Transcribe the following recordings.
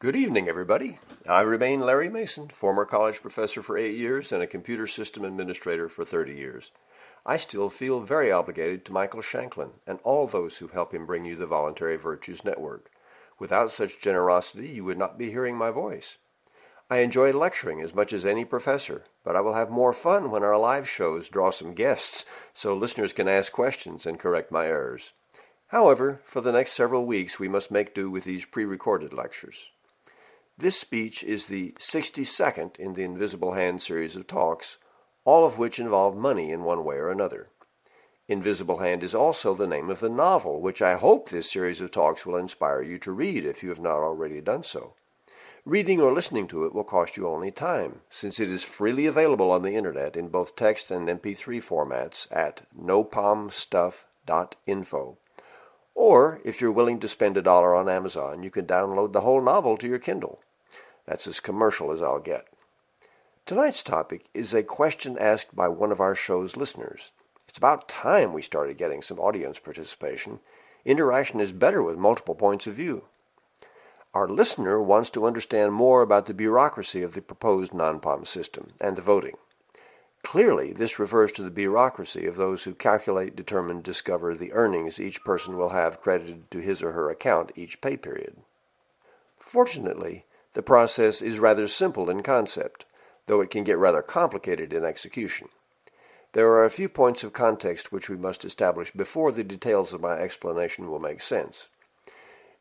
Good evening, everybody. I remain Larry Mason, former college professor for eight years and a computer system administrator for 30 years. I still feel very obligated to Michael Shanklin and all those who help him bring you the Voluntary Virtues Network. Without such generosity, you would not be hearing my voice. I enjoy lecturing as much as any professor, but I will have more fun when our live shows draw some guests so listeners can ask questions and correct my errors. However, for the next several weeks, we must make do with these pre-recorded lectures. This speech is the 62nd in the Invisible Hand series of talks, all of which involve money in one way or another. Invisible Hand is also the name of the novel, which I hope this series of talks will inspire you to read if you have not already done so. Reading or listening to it will cost you only time, since it is freely available on the internet in both text and MP3 formats at nopalmstuff.info. Or, if you're willing to spend a dollar on Amazon, you can download the whole novel to your Kindle. That's as commercial as I'll get. Tonight's topic is a question asked by one of our show's listeners. It's about time we started getting some audience participation. Interaction is better with multiple points of view. Our listener wants to understand more about the bureaucracy of the proposed non-POM system and the voting. Clearly, this refers to the bureaucracy of those who calculate, determine, discover the earnings each person will have credited to his or her account each pay period. Fortunately, the process is rather simple in concept, though it can get rather complicated in execution. There are a few points of context which we must establish before the details of my explanation will make sense.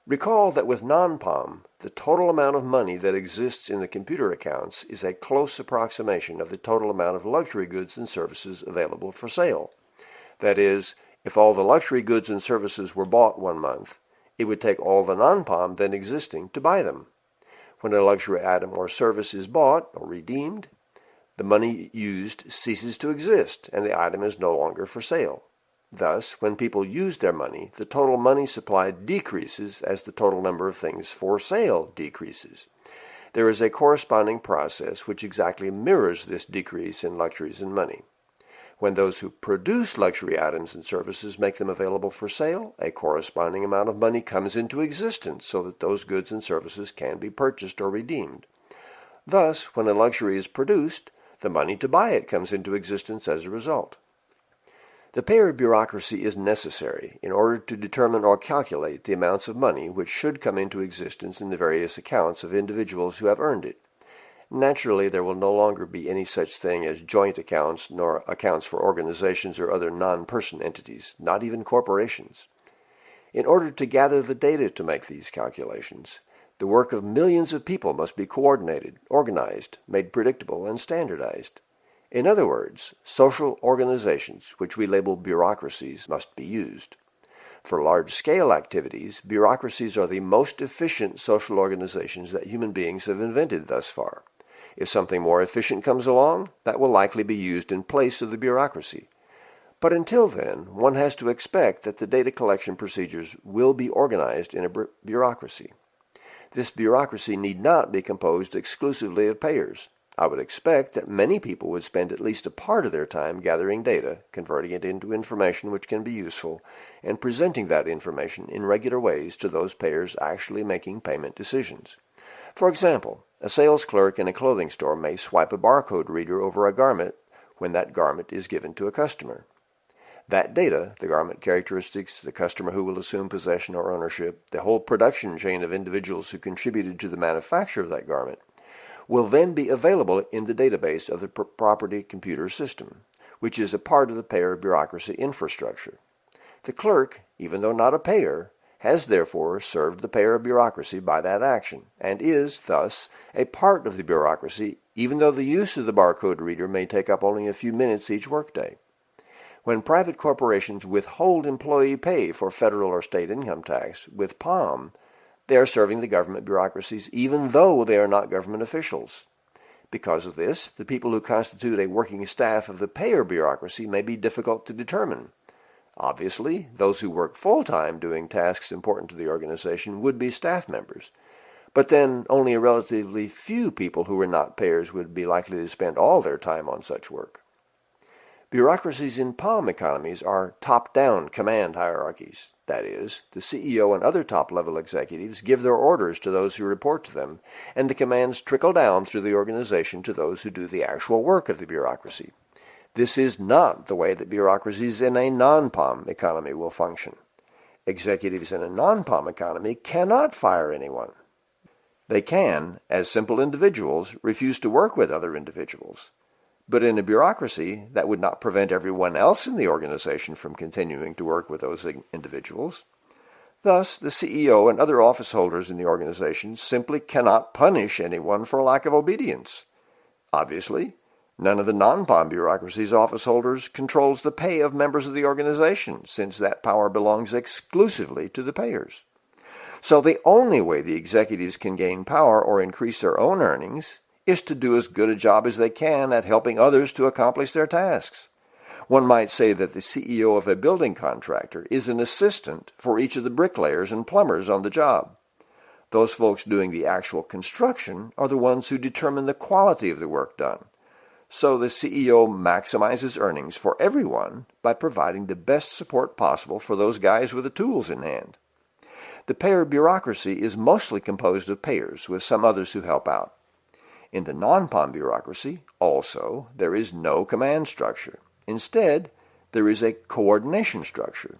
Recall that with non-POM, the total amount of money that exists in the computer accounts is a close approximation of the total amount of luxury goods and services available for sale. That is, if all the luxury goods and services were bought one month, it would take all the non-POM then existing to buy them. When a luxury item or service is bought or redeemed, the money used ceases to exist and the item is no longer for sale. Thus, when people use their money, the total money supply decreases as the total number of things for sale decreases. There is a corresponding process which exactly mirrors this decrease in luxuries and money. When those who produce luxury items and services make them available for sale, a corresponding amount of money comes into existence so that those goods and services can be purchased or redeemed. Thus, when a luxury is produced, the money to buy it comes into existence as a result. The payer bureaucracy is necessary in order to determine or calculate the amounts of money which should come into existence in the various accounts of individuals who have earned it. Naturally, there will no longer be any such thing as joint accounts nor accounts for organizations or other non-person entities, not even corporations. In order to gather the data to make these calculations, the work of millions of people must be coordinated, organized, made predictable, and standardized. In other words, social organizations, which we label bureaucracies, must be used. For large-scale activities, bureaucracies are the most efficient social organizations that human beings have invented thus far. If something more efficient comes along, that will likely be used in place of the bureaucracy. But until then, one has to expect that the data collection procedures will be organized in a bureaucracy. This bureaucracy need not be composed exclusively of payers. I would expect that many people would spend at least a part of their time gathering data, converting it into information which can be useful, and presenting that information in regular ways to those payers actually making payment decisions. For example, a sales clerk in a clothing store may swipe a barcode reader over a garment when that garment is given to a customer. That data, the garment characteristics, the customer who will assume possession or ownership, the whole production chain of individuals who contributed to the manufacture of that garment, will then be available in the database of the property computer system, which is a part of the payer bureaucracy infrastructure. The clerk, even though not a payer, has therefore served the payer bureaucracy by that action, and is, thus, a part of the bureaucracy, even though the use of the barcode reader may take up only a few minutes each workday. When private corporations withhold employee pay for federal or state income tax with POM, they are serving the government bureaucracies even though they are not government officials. Because of this, the people who constitute a working staff of the payer bureaucracy may be difficult to determine. Obviously, those who work full-time doing tasks important to the organization would be staff members. But then only a relatively few people who were not payers would be likely to spend all their time on such work. Bureaucracies in POM economies are top-down command hierarchies. that is, the CEO and other top-level executives give their orders to those who report to them, and the commands trickle down through the organization to those who do the actual work of the bureaucracy. This is not the way that bureaucracies in a non-POM economy will function. Executives in a non-POM economy cannot fire anyone. They can, as simple individuals, refuse to work with other individuals. But in a bureaucracy, that would not prevent everyone else in the organization from continuing to work with those individuals. Thus, the CEO and other office holders in the organization simply cannot punish anyone for lack of obedience. Obviously, none of the non-POM bureaucracy's office holders controls the pay of members of the organization, since that power belongs exclusively to the payers. So the only way the executives can gain power or increase their own earnings is to do as good a job as they can at helping others to accomplish their tasks. One might say that the CEO of a building contractor is an assistant for each of the bricklayers and plumbers on the job. Those folks doing the actual construction are the ones who determine the quality of the work done. So the CEO maximizes earnings for everyone by providing the best support possible for those guys with the tools in hand. The payer bureaucracy is mostly composed of payers with some others who help out. In the non-POM bureaucracy, also, there is no command structure. Instead, there is a coordination structure.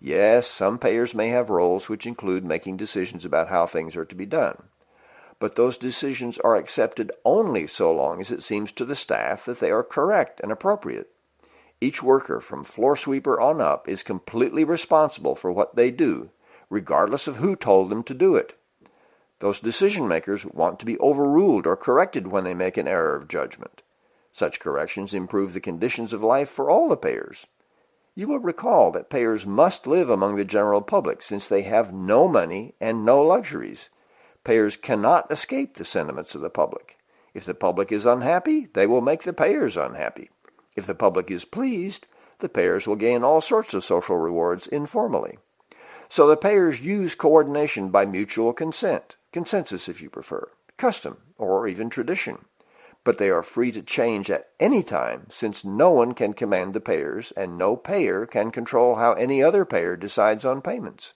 Yes, some payers may have roles which include making decisions about how things are to be done. But those decisions are accepted only so long as it seems to the staff that they are correct and appropriate. Each worker from floor sweeper on up is completely responsible for what they do, regardless of who told them to do it. Those decision makers want to be overruled or corrected when they make an error of judgment. Such corrections improve the conditions of life for all the payers. You will recall that payers must live among the general public since they have no money and no luxuries. Payers cannot escape the sentiments of the public. If the public is unhappy, they will make the payers unhappy. If the public is pleased, the payers will gain all sorts of social rewards informally. So the payers use coordination by mutual consent consensus if you prefer, custom, or even tradition. But they are free to change at any time since no one can command the payers and no payer can control how any other payer decides on payments.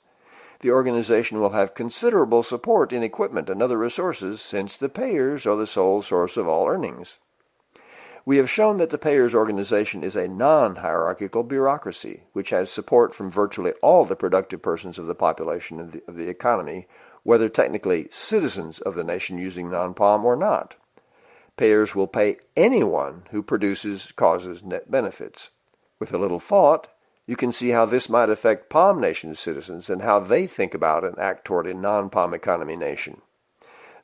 The organization will have considerable support in equipment and other resources since the payers are the sole source of all earnings. We have shown that the payers organization is a non-hierarchical bureaucracy, which has support from virtually all the productive persons of the population of the, of the economy, whether technically citizens of the nation using non-POM or not. Payers will pay anyone who produces causes net benefits. With a little thought, you can see how this might affect POM nation citizens and how they think about and act toward a non-POM economy nation.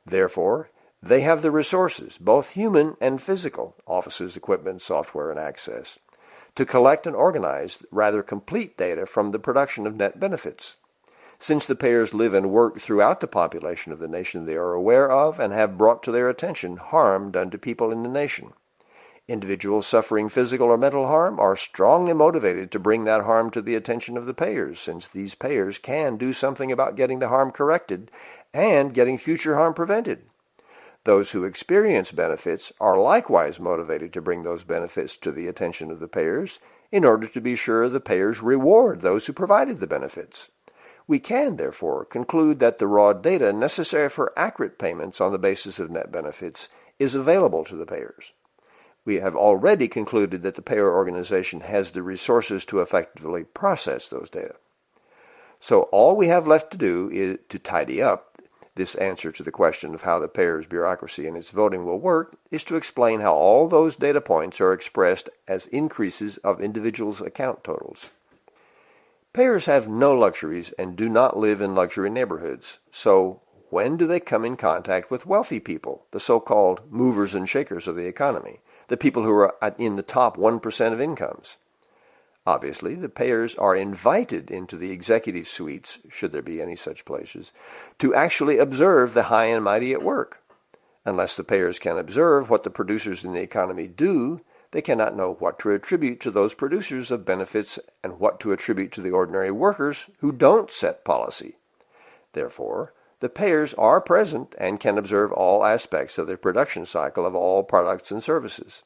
Therefore, they have the resources, both human and physical, offices, equipment, software, and access, to collect and organize rather complete data from the production of net benefits since the payers live and work throughout the population of the nation they are aware of and have brought to their attention harm done to people in the nation. Individuals suffering physical or mental harm are strongly motivated to bring that harm to the attention of the payers, since these payers can do something about getting the harm corrected and getting future harm prevented. Those who experience benefits are likewise motivated to bring those benefits to the attention of the payers in order to be sure the payers reward those who provided the benefits. We can, therefore, conclude that the raw data necessary for accurate payments on the basis of net benefits is available to the payers. We have already concluded that the payer organization has the resources to effectively process those data. So all we have left to do is to tidy up this answer to the question of how the payer's bureaucracy and its voting will work is to explain how all those data points are expressed as increases of individuals' account totals. Payers have no luxuries and do not live in luxury neighborhoods. So when do they come in contact with wealthy people, the so-called movers and shakers of the economy, the people who are in the top 1% of incomes? Obviously, the payers are invited into the executive suites, should there be any such places, to actually observe the high and mighty at work. Unless the payers can observe what the producers in the economy do, they cannot know what to attribute to those producers of benefits and what to attribute to the ordinary workers who don't set policy. Therefore, the payers are present and can observe all aspects of the production cycle of all products and services.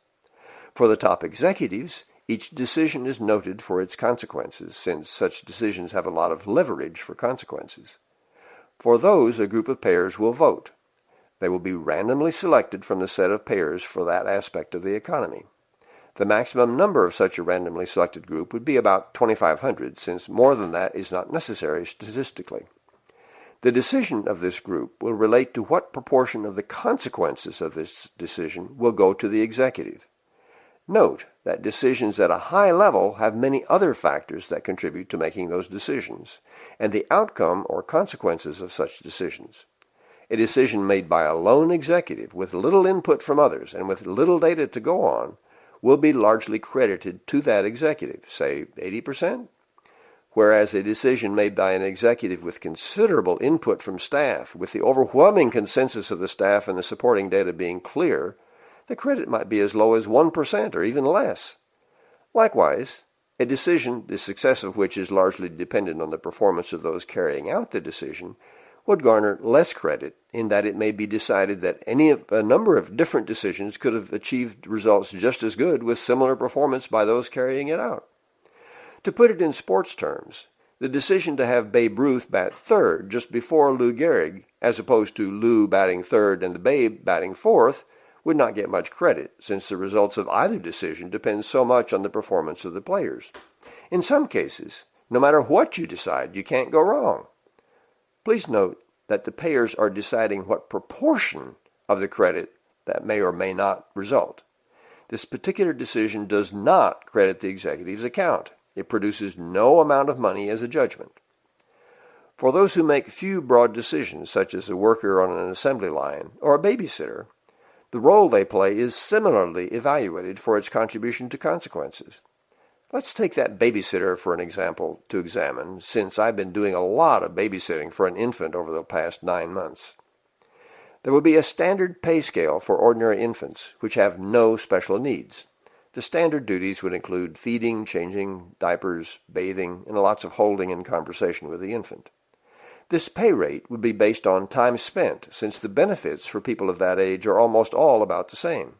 For the top executives, Each decision is noted for its consequences, since such decisions have a lot of leverage for consequences. For those, a group of payers will vote. They will be randomly selected from the set of payers for that aspect of the economy. The maximum number of such a randomly selected group would be about 2,500, since more than that is not necessary statistically. The decision of this group will relate to what proportion of the consequences of this decision will go to the executive. Note that decisions at a high level have many other factors that contribute to making those decisions, and the outcome or consequences of such decisions. A decision made by a lone executive with little input from others and with little data to go on will be largely credited to that executive, say 80%, whereas a decision made by an executive with considerable input from staff, with the overwhelming consensus of the staff and the supporting data being clear, the credit might be as low as 1% or even less. Likewise, a decision, the success of which is largely dependent on the performance of those carrying out the decision, would garner less credit in that it may be decided that any of a number of different decisions could have achieved results just as good with similar performance by those carrying it out. To put it in sports terms, the decision to have Babe Ruth bat third just before Lou Gehrig, as opposed to Lou batting third and the Babe batting fourth, would not get much credit, since the results of either decision depend so much on the performance of the players. In some cases, no matter what you decide, you can't go wrong. Please note that the payers are deciding what proportion of the credit that may or may not result. This particular decision does not credit the executive's account. It produces no amount of money as a judgment. For those who make few broad decisions, such as a worker on an assembly line or a babysitter, the role they play is similarly evaluated for its contribution to consequences. Let's take that babysitter for an example to examine, since I've been doing a lot of babysitting for an infant over the past nine months. There will be a standard pay scale for ordinary infants, which have no special needs. The standard duties would include feeding, changing diapers, bathing, and lots of holding and conversation with the infant. This pay rate would be based on time spent, since the benefits for people of that age are almost all about the same.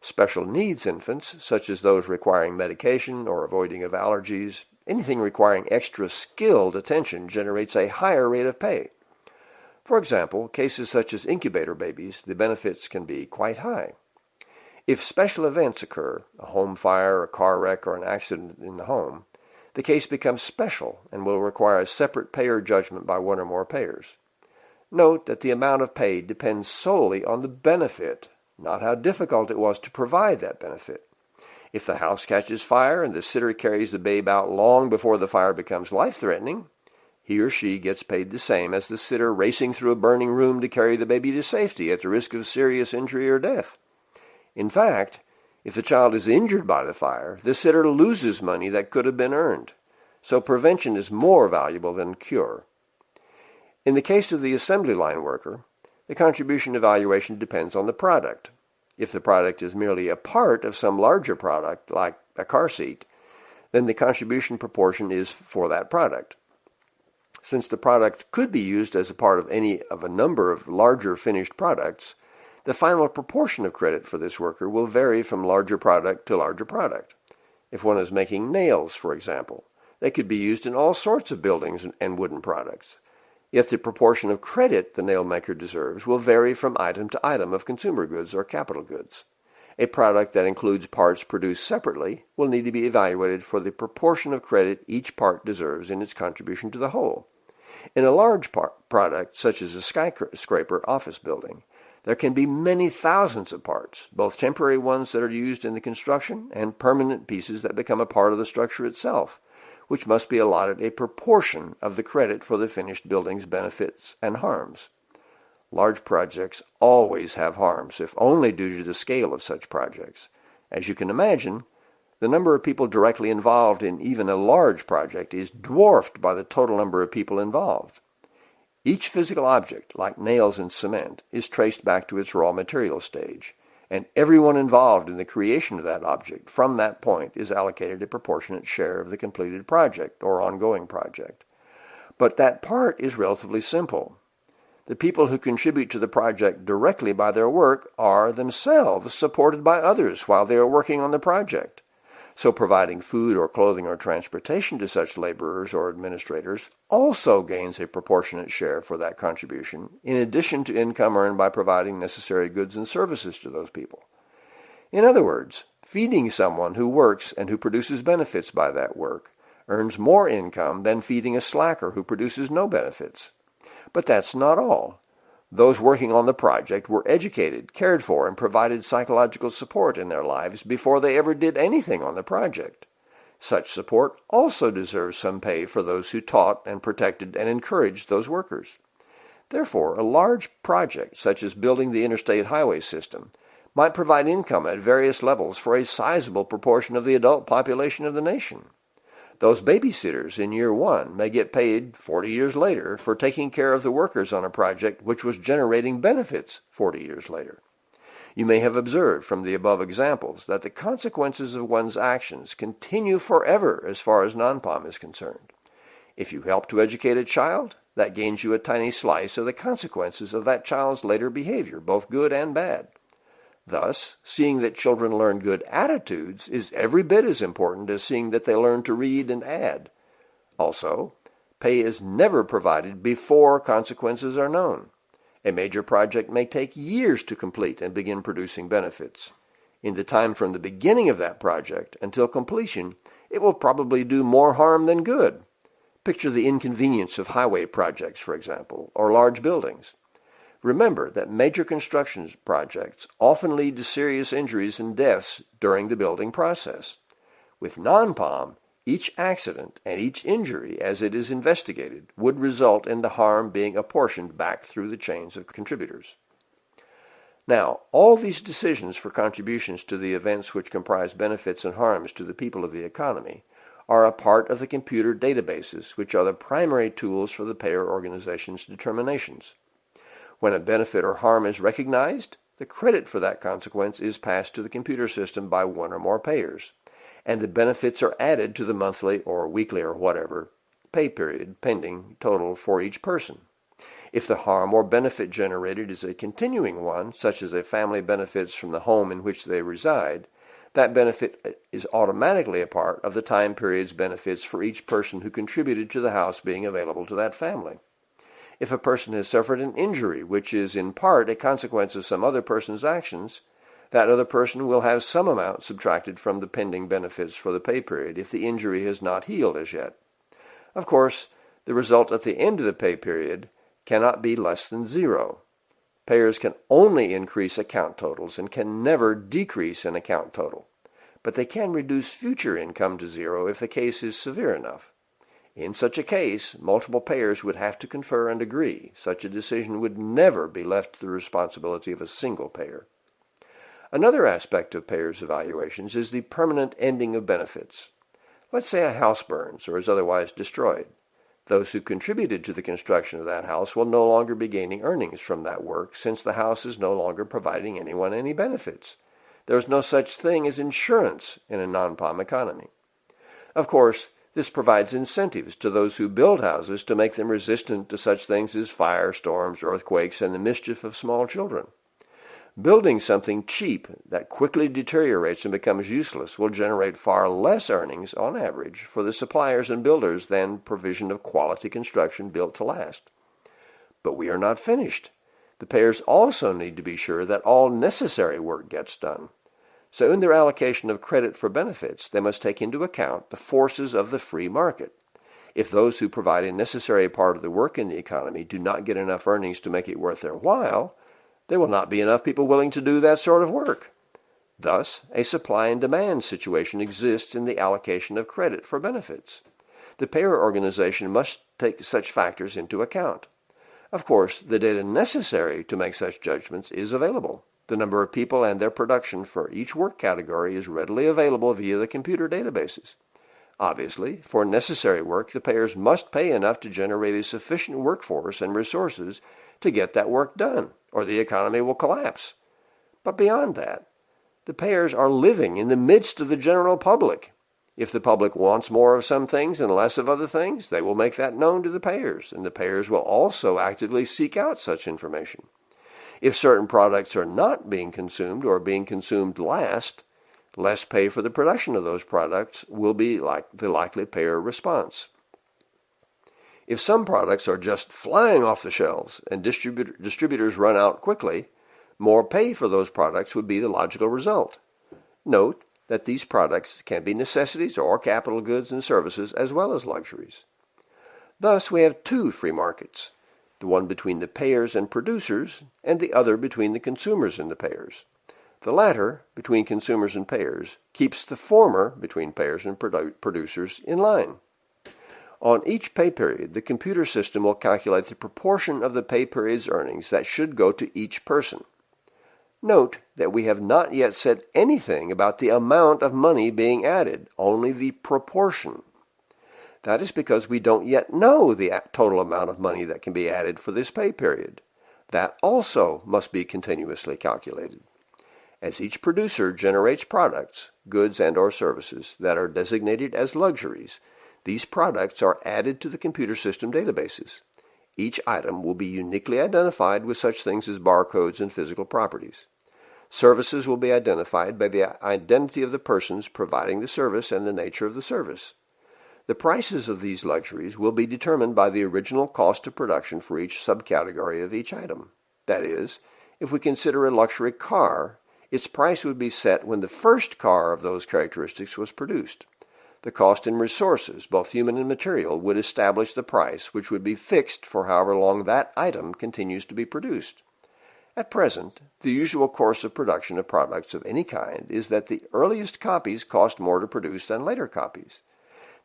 Special needs infants, such as those requiring medication or avoiding of allergies, anything requiring extra skilled attention generates a higher rate of pay. For example, cases such as incubator babies, the benefits can be quite high. If special events occur, a home fire, a car wreck, or an accident in the home, the case becomes special and will require a separate payer judgment by one or more payers. Note that the amount of pay depends solely on the benefit not how difficult it was to provide that benefit. If the house catches fire and the sitter carries the babe out long before the fire becomes life-threatening, he or she gets paid the same as the sitter racing through a burning room to carry the baby to safety at the risk of serious injury or death. In fact, if the child is injured by the fire, the sitter loses money that could have been earned. So prevention is more valuable than cure. In the case of the assembly line worker, the contribution evaluation depends on the product. If the product is merely a part of some larger product, like a car seat, then the contribution proportion is for that product. Since the product could be used as a part of any of a number of larger finished products, the final proportion of credit for this worker will vary from larger product to larger product. If one is making nails, for example, they could be used in all sorts of buildings and wooden products. Yet the proportion of credit the nail maker deserves will vary from item to item of consumer goods or capital goods. A product that includes parts produced separately will need to be evaluated for the proportion of credit each part deserves in its contribution to the whole. In a large product, such as a skyscraper office building, there can be many thousands of parts, both temporary ones that are used in the construction and permanent pieces that become a part of the structure itself which must be allotted a proportion of the credit for the finished building's benefits and harms. Large projects always have harms, if only due to the scale of such projects. As you can imagine, the number of people directly involved in even a large project is dwarfed by the total number of people involved. Each physical object, like nails and cement, is traced back to its raw material stage and everyone involved in the creation of that object from that point is allocated a proportionate share of the completed project or ongoing project. But that part is relatively simple. The people who contribute to the project directly by their work are themselves supported by others while they are working on the project. So providing food or clothing or transportation to such laborers or administrators also gains a proportionate share for that contribution, in addition to income earned by providing necessary goods and services to those people. In other words, feeding someone who works and who produces benefits by that work earns more income than feeding a slacker who produces no benefits. But that's not all. Those working on the project were educated, cared for, and provided psychological support in their lives before they ever did anything on the project. Such support also deserves some pay for those who taught and protected and encouraged those workers. Therefore, a large project, such as building the interstate highway system, might provide income at various levels for a sizable proportion of the adult population of the nation. Those babysitters in year one may get paid 40 years later for taking care of the workers on a project which was generating benefits 40 years later. You may have observed from the above examples that the consequences of one's actions continue forever as far as non-POM is concerned. If you help to educate a child, that gains you a tiny slice of the consequences of that child's later behavior, both good and bad. Thus, seeing that children learn good attitudes is every bit as important as seeing that they learn to read and add. Also, pay is never provided before consequences are known. A major project may take years to complete and begin producing benefits. In the time from the beginning of that project until completion, it will probably do more harm than good. Picture the inconvenience of highway projects, for example, or large buildings. Remember that major construction projects often lead to serious injuries and deaths during the building process. With non-POM, each accident and each injury as it is investigated would result in the harm being apportioned back through the chains of contributors. Now, all these decisions for contributions to the events which comprise benefits and harms to the people of the economy are a part of the computer databases, which are the primary tools for the payer organization's determinations. When a benefit or harm is recognized, the credit for that consequence is passed to the computer system by one or more payers, and the benefits are added to the monthly or weekly or whatever pay period pending total for each person. If the harm or benefit generated is a continuing one, such as a family benefits from the home in which they reside, that benefit is automatically a part of the time period's benefits for each person who contributed to the house being available to that family if a person has suffered an injury, which is in part a consequence of some other person's actions, that other person will have some amount subtracted from the pending benefits for the pay period if the injury has not healed as yet. Of course, the result at the end of the pay period cannot be less than zero. Payers can only increase account totals and can never decrease an account total, but they can reduce future income to zero if the case is severe enough. In such a case, multiple payers would have to confer and agree. Such a decision would never be left to the responsibility of a single payer. Another aspect of payers' evaluations is the permanent ending of benefits. Let's say a house burns or is otherwise destroyed. Those who contributed to the construction of that house will no longer be gaining earnings from that work since the house is no longer providing anyone any benefits. There is no such thing as insurance in a non-POM economy. Of course, this provides incentives to those who build houses to make them resistant to such things as fire, storms, earthquakes, and the mischief of small children. Building something cheap that quickly deteriorates and becomes useless will generate far less earnings on average for the suppliers and builders than provision of quality construction built to last. But we are not finished. The payers also need to be sure that all necessary work gets done. So in their allocation of credit for benefits, they must take into account the forces of the free market. If those who provide a necessary part of the work in the economy do not get enough earnings to make it worth their while, there will not be enough people willing to do that sort of work. Thus, a supply and demand situation exists in the allocation of credit for benefits. The payer organization must take such factors into account. Of course, the data necessary to make such judgments is available. The number of people and their production for each work category is readily available via the computer databases. Obviously, for necessary work, the payers must pay enough to generate a sufficient workforce and resources to get that work done, or the economy will collapse. But beyond that, the payers are living in the midst of the general public. If the public wants more of some things and less of other things, they will make that known to the payers, and the payers will also actively seek out such information. If certain products are not being consumed or being consumed last, less pay for the production of those products will be like the likely payer response. If some products are just flying off the shelves and distributor, distributors run out quickly, more pay for those products would be the logical result. Note that these products can be necessities or capital goods and services as well as luxuries. Thus, we have two free markets, the one between the payers and producers, and the other between the consumers and the payers. The latter, between consumers and payers, keeps the former, between payers and produ producers, in line. On each pay period, the computer system will calculate the proportion of the pay period's earnings that should go to each person. Note that we have not yet said anything about the amount of money being added, only the proportion. That is because we don't yet know the total amount of money that can be added for this pay period. That also must be continuously calculated. As each producer generates products, goods and or services that are designated as luxuries, these products are added to the computer system databases. Each item will be uniquely identified with such things as barcodes and physical properties. Services will be identified by the identity of the persons providing the service and the nature of the service. The prices of these luxuries will be determined by the original cost of production for each subcategory of each item. That is, if we consider a luxury car, its price would be set when the first car of those characteristics was produced. The cost in resources, both human and material, would establish the price, which would be fixed for however long that item continues to be produced. At present, the usual course of production of products of any kind is that the earliest copies cost more to produce than later copies.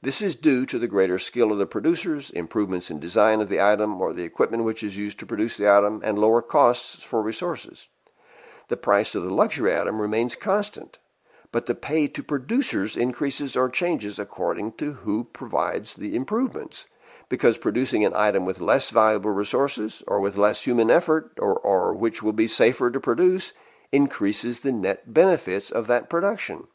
This is due to the greater skill of the producers, improvements in design of the item or the equipment which is used to produce the item, and lower costs for resources. The price of the luxury item remains constant, but the pay to producers increases or changes according to who provides the improvements. Because producing an item with less valuable resources or with less human effort or, or which will be safer to produce increases the net benefits of that production.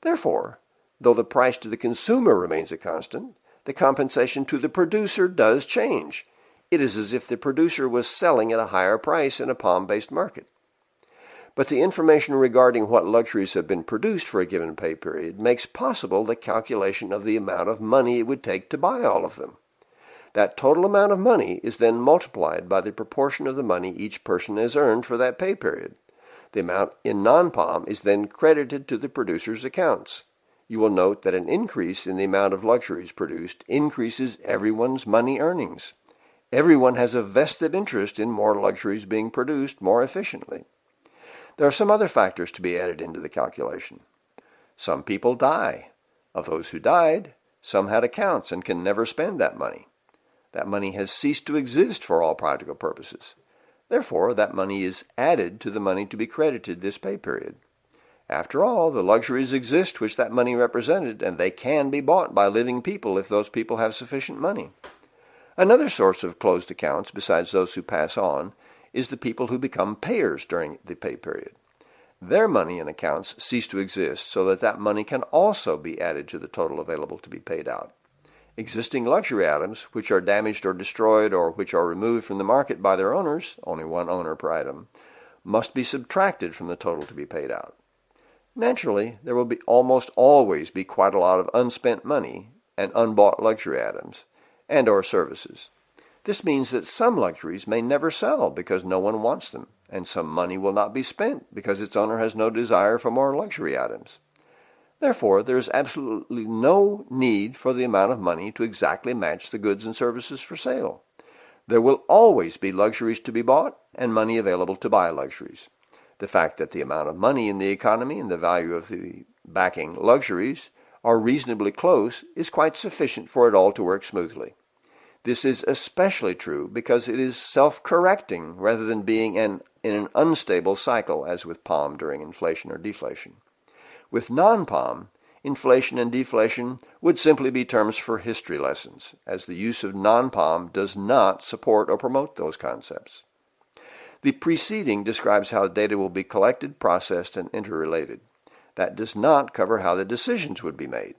Therefore, though the price to the consumer remains a constant, the compensation to the producer does change. It is as if the producer was selling at a higher price in a POM-based market but the information regarding what luxuries have been produced for a given pay period makes possible the calculation of the amount of money it would take to buy all of them. That total amount of money is then multiplied by the proportion of the money each person has earned for that pay period. The amount in non-POM is then credited to the producer's accounts. You will note that an increase in the amount of luxuries produced increases everyone's money earnings. Everyone has a vested interest in more luxuries being produced more efficiently. There are some other factors to be added into the calculation. Some people die. Of those who died, some had accounts and can never spend that money. That money has ceased to exist for all practical purposes. Therefore, that money is added to the money to be credited this pay period. After all, the luxuries exist which that money represented, and they can be bought by living people if those people have sufficient money. Another source of closed accounts, besides those who pass on, is the people who become payers during the pay period. Their money and accounts cease to exist so that that money can also be added to the total available to be paid out. Existing luxury items, which are damaged or destroyed or which are removed from the market by their owners, only one owner per item, must be subtracted from the total to be paid out. Naturally, there will be almost always be quite a lot of unspent money and unbought luxury items and or services. This means that some luxuries may never sell because no one wants them, and some money will not be spent because its owner has no desire for more luxury items. Therefore, there is absolutely no need for the amount of money to exactly match the goods and services for sale. There will always be luxuries to be bought and money available to buy luxuries. The fact that the amount of money in the economy and the value of the backing luxuries are reasonably close is quite sufficient for it all to work smoothly. This is especially true because it is self-correcting rather than being an, in an unstable cycle as with POM during inflation or deflation. With non-POM, inflation and deflation would simply be terms for history lessons, as the use of non-POM does not support or promote those concepts. The preceding describes how data will be collected, processed, and interrelated. That does not cover how the decisions would be made.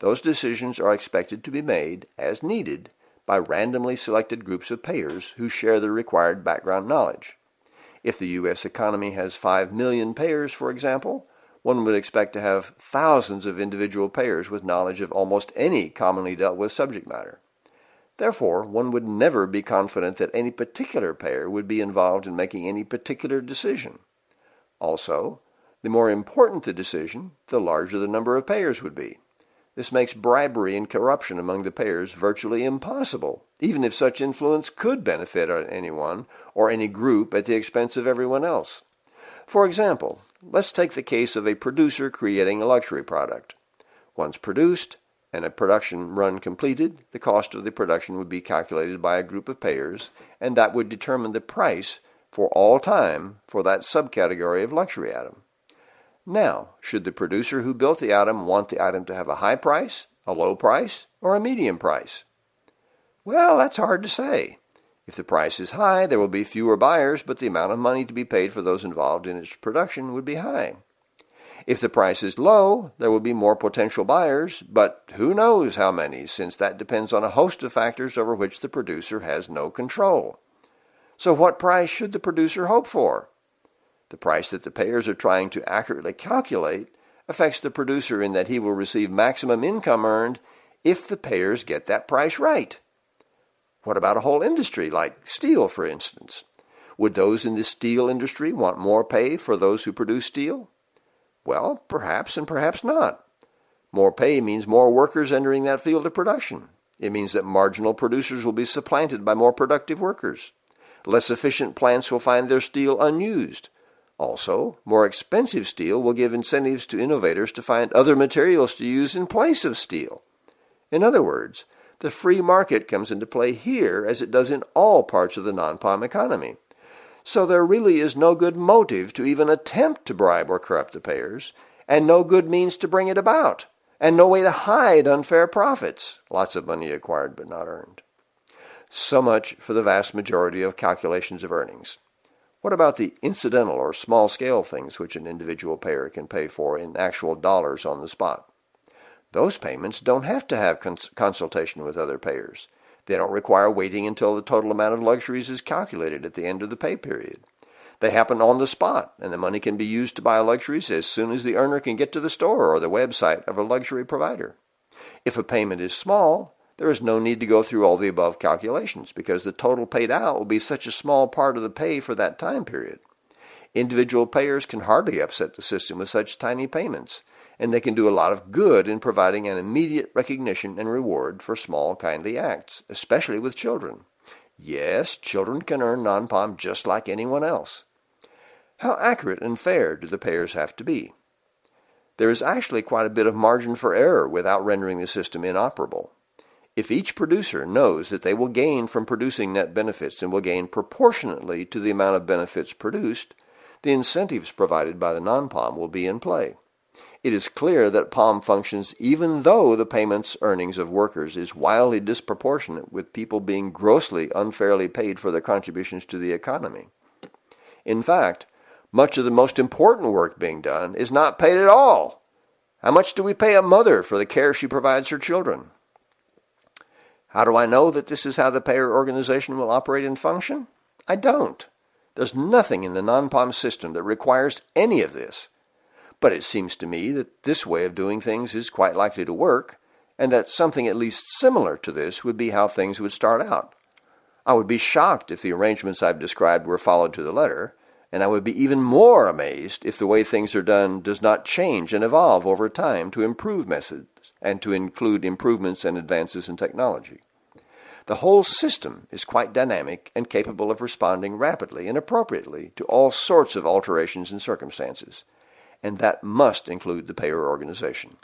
Those decisions are expected to be made, as needed, by randomly selected groups of payers who share the required background knowledge. If the U.S. economy has 5 million payers, for example, one would expect to have thousands of individual payers with knowledge of almost any commonly dealt with subject matter. Therefore, one would never be confident that any particular payer would be involved in making any particular decision. Also, the more important the decision, the larger the number of payers would be. This makes bribery and corruption among the payers virtually impossible, even if such influence could benefit anyone or any group at the expense of everyone else. For example, let's take the case of a producer creating a luxury product. Once produced and a production run completed, the cost of the production would be calculated by a group of payers, and that would determine the price for all time for that subcategory of luxury item. Now, should the producer who built the item want the item to have a high price, a low price, or a medium price? Well, that's hard to say. If the price is high, there will be fewer buyers, but the amount of money to be paid for those involved in its production would be high. If the price is low, there will be more potential buyers, but who knows how many, since that depends on a host of factors over which the producer has no control. So, what price should the producer hope for? The price that the payers are trying to accurately calculate affects the producer in that he will receive maximum income earned if the payers get that price right. What about a whole industry, like steel, for instance? Would those in the steel industry want more pay for those who produce steel? Well, perhaps and perhaps not. More pay means more workers entering that field of production. It means that marginal producers will be supplanted by more productive workers. Less efficient plants will find their steel unused. Also, more expensive steel will give incentives to innovators to find other materials to use in place of steel. In other words, the free market comes into play here as it does in all parts of the non-POM economy. So there really is no good motive to even attempt to bribe or corrupt the payers, and no good means to bring it about, and no way to hide unfair profits, lots of money acquired but not earned. So much for the vast majority of calculations of earnings. What about the incidental or small scale things which an individual payer can pay for in actual dollars on the spot? Those payments don't have to have cons consultation with other payers. They don't require waiting until the total amount of luxuries is calculated at the end of the pay period. They happen on the spot, and the money can be used to buy luxuries as soon as the earner can get to the store or the website of a luxury provider. If a payment is small, there is no need to go through all the above calculations because the total paid out will be such a small part of the pay for that time period. Individual payers can hardly upset the system with such tiny payments, and they can do a lot of good in providing an immediate recognition and reward for small kindly acts, especially with children. Yes, children can earn non-POM just like anyone else. How accurate and fair do the payers have to be? There is actually quite a bit of margin for error without rendering the system inoperable. If each producer knows that they will gain from producing net benefits and will gain proportionately to the amount of benefits produced, the incentives provided by the non-POM will be in play. It is clear that POM functions even though the payments earnings of workers is wildly disproportionate with people being grossly unfairly paid for their contributions to the economy. In fact, much of the most important work being done is not paid at all. How much do we pay a mother for the care she provides her children? How do I know that this is how the payer organization will operate and function? I don't. There's nothing in the non-POM system that requires any of this. But it seems to me that this way of doing things is quite likely to work, and that something at least similar to this would be how things would start out. I would be shocked if the arrangements I've described were followed to the letter, and I would be even more amazed if the way things are done does not change and evolve over time to improve methods and to include improvements and advances in technology. The whole system is quite dynamic and capable of responding rapidly and appropriately to all sorts of alterations in circumstances, and that must include the payer organization.